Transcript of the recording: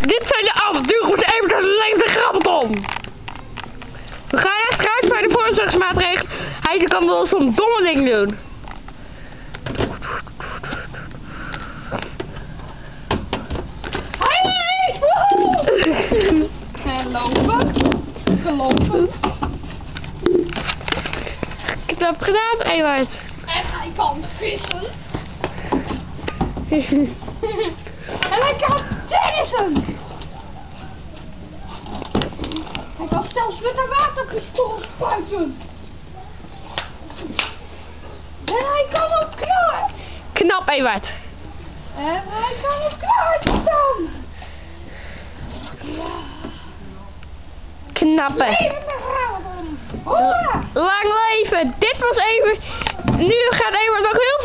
Dit zijn de avonturen met de Evert en de Leefde Grabbelton. We gaan eerst eruit bij de voorzorgsmaatregelen. Hij kan wel zo'n domme ding doen. Hey! Woehoe! En lopen. Gelopen. Knap gedaan, Ewart. En hij kan vissen. Hij kan. Hij kan zelfs met een waterpistool spuiten. En hij kan ook klaar. Knap, Ewart. En hij kan op klaar staan. Ja. Knappe. Lang leven. Dit was even. Nu gaat Ewart nog heel